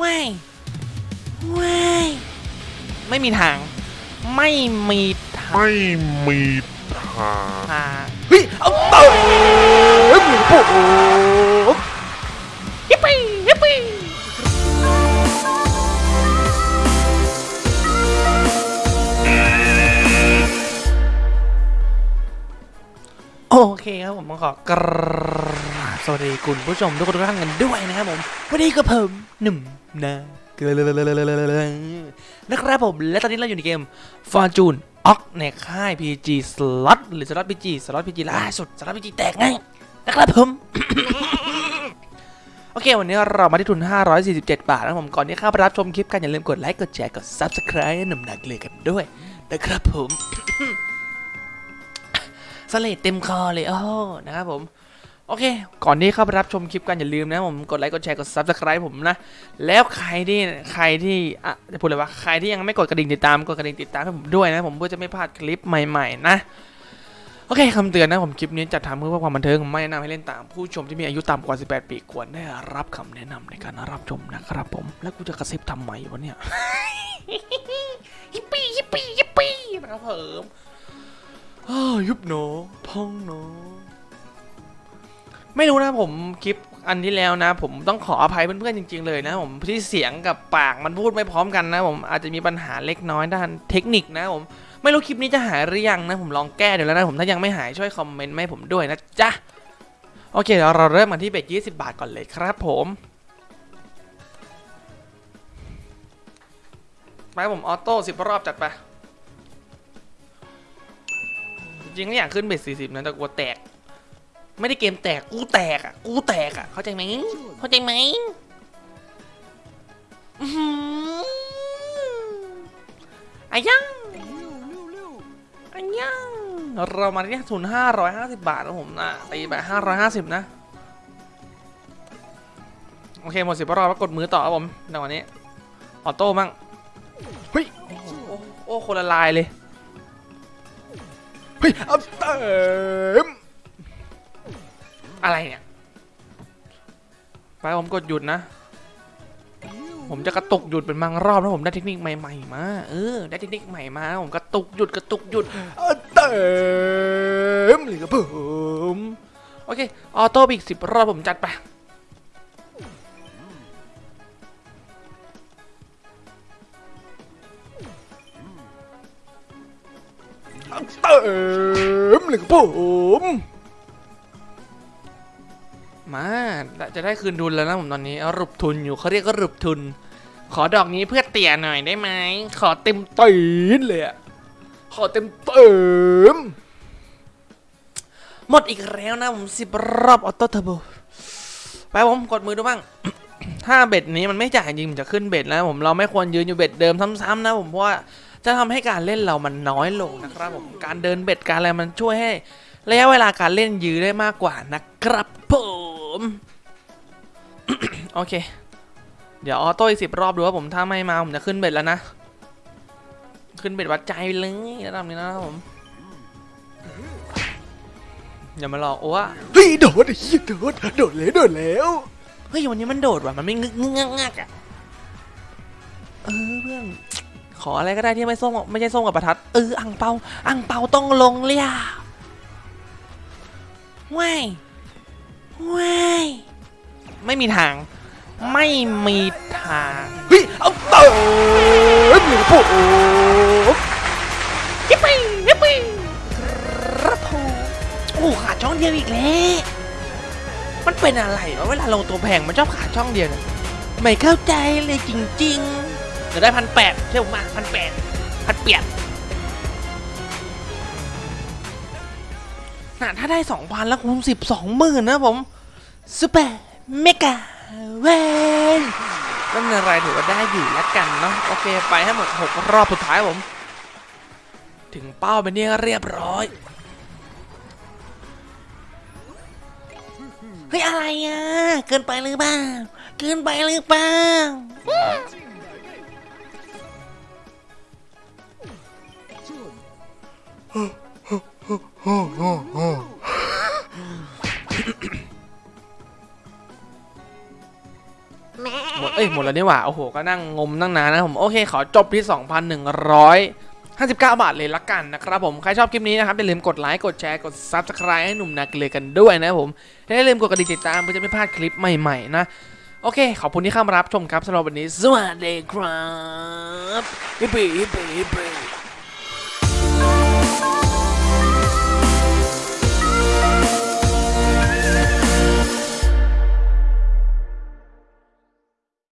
ว้ายว้ายไม่มีทาง ไม่มีทางไม่มีทางทางเฮ้ยเอาเติมโอ้โหยิปปี้ยิปปี้โอเคครับผมขอกราบ สวัสดีคุณผู้ชมทุกคนทุกท่านกันด้วยนะครับผมวันนี้ก็ผมหนุ่มนะนะครับผมและตอนนี้เราอยู่ในเกม Fortune ออกในค่าย PG Slot หรือ Slot PG Slot PG ล่าสุด Slot PG แตกไงนะครับผมโอเค วันนี้เรามาที่ทุน 547 บาทนะครับผมก่อนที่เข้าไปรับชมคลิปกันอย่าลืมกดไลค์กดแชร์กด Subscribe หนุ่มนักเลยกันด้วยนะครับผมเสลดเต็มคอเลยโอ้นะครับผม โอเค ก่อนที่เข้าไปรับชมคลิปกันอย่าลืมนะผมกดไลค์กดแชร์กด subscribe ผมนะ แล้วใครที่ใครที่อะจะพูดเลยว่าใครที่ยังไม่กดกระดิ่งติดตามกดกระดิ่งติดตามให้ผมด้วยนะ ผมเพื่อจะไม่พลาดคลิปใหม่ๆนะโอเคคำเตือนนะผมคลิปนี้จัดทำเพื่อความบันเทิงไม่แนะนำให้เล่นตามผู้ชมที่มีอายุต่ำกว่า 18 ปีควรได้รับคำแนะนำในการรับชมนะครับผม แล้วกูจะกระซิบทำไมวะเนี่ยฮิปปี้ฮิปปี้ฮิปปี้นะครับผมอ้าวยุบหนอพองหนอ ไม่รู้นะผมคลิปอันที่แล้วนะ ผมต้องขออภัยเพื่อนๆจริง ๆ เลยนะผมที่เสียงกับปากมันพูดไม่พร้อมกันนะ ผมอาจจะมีปัญหาเล็กน้อยด้านเทคนิคนะผมไม่รู้คลิปนี้จะหายหรือยังนะ ผมลองแก้เดี๋ยวแล้วนะผมถ้ายังไม่หายช่วยคอมเมนต์ให้ผมด้วยนะจ๊ะโอเคเดี๋ยวเราเริ่มกันที่ bet 20บาทก่อนเลยครับผมไปผมออโต้สิบรอบจัดไปจริงๆอยากขึ้นเบ็ด40นะแต่กลัวแตก ไม่ได้เกมแตก กูแตกอะ กูแตกอะ เข้าใจไหมเข้าใจไหมอื้อหืออายังอายังเรามาที่ทุนห้าร้อยห้าสิบบาทนะผมนะตีไปห้าร้อยห้าสิบนะ โอเค หมดสิบรอบแล้วกดมือต่อครับผมในวันนี้ ออโต้มั่งเฮ้ย โอ้โคนละลายเลย เฮ้ย เอาเติม อะไรเนี่ย ไปผมกดหยุดนะ ผมจะกระตุกหยุดเป็นบางรอบแล้วผมได้เทคนิคใหม่ๆมา เออ ได้เทคนิคใหม่มา ผมกระตุกหยุดกระตุกหยุดเต็มเลยครับผมโอเค ออโต้อีกสิบรอบผมจัดไปเอาเต็มเลยครับผม มาจะได้คืนทุนแล้วนะผมตอนนี้เอารุบทุนอยู่เขาเรียกก็รุบทุน ขอดอกนี้เพื่อเตี่ยหน่อยได้ไหมขอเต็มตีนเลยอะขอเต็มเต็มหมดอีกแล้วนะผมสิบรอบ auto turbo ไปผมกดมือดูบ้างถ้า bet นี้มันไม่จ่ายจริงผมจะขึ้น bet แล้วผมเราไม่ควรยืนอยู่ bet เดิมซ้ำๆนะผมเพราะว่าจะทำให้การเล่นเรามันน้อยลงนะครับผมการเดิน bet การอะไรมันช่วยให้ระยะเวลาการเล่นยื้อได้มากกว่านะครับผม โอเค เดี๋ยว auto อีกสิบรอบดูว่าผมถ้าไม่มาผมจะขึ้น bet แล้วนะ ขึ้นเบ็ดวัดใจเลยระดับนี้นะครับผมอย่ามาหลอกโอ้วเฮ้ยโดดไอ้เหี้ยโดดโดดแล้วโดดแล้วเฮ้ยวันนี้มันโดดว่ะมันไม่งึกงึกงักงักอะเออเพื่อนขออะไรก็ได้ที่ไม่ส้มไม่ใช่ส้มกับประทัดเอออังเปาอังเปาต้องลงเลยอะว้าย ว้ายไม่มีทาง ไม่มีทางเฮ้ยเอาเติมเลยผมยิปปี้ยิปปี้ครับผมโอ้ขาดช่องเดียวอีกแล้วมันเป็นอะไรวะเวลาลงตัวแพงมันชอบขาดช่องเดียวเนี่ยไม่เข้าใจเลยจริงๆเดี๋ยวได้พันแปดเชื่อผมมาพันแปดพันเปียด นะถ้าได้สองพันแล้วคูณสิบสองหมื่นนะผมsuper mega win ไม่เป็นไรถือว่าได้อยู่แล้วกันเนาะโอเคไปให้หมดหกรอบสุดท้ายผม ถึงเป้าเป็นที่เรียบร้อยเฮ้ยอะไรอะ เกินไปหรือเปล่าเกินไปหรือเปล่า หมดเอ้ยหมดแล้วนี่หว่าโอ้โหก็นั่งงมตั้งนานนะผมโอเคขอจบที่ 2,159 บาทเลยละกันนะครับผมใครชอบคลิปนี้นะครับอย่าลืมกดไลค์กดแชร์กด Subscribe ให้หนุ่มนาเกลือกันด้วยนะผมและอย่าลืมกดกระดิ่งติดตามเพื่อจะไม่พลาดคลิปใหม่ๆนะโอเค ขอบคุณที่เข้ามารับชมครับสำหรับวันนี้ สวัสดีครับฮิปปี้ฮิปปี้ฮิปปี้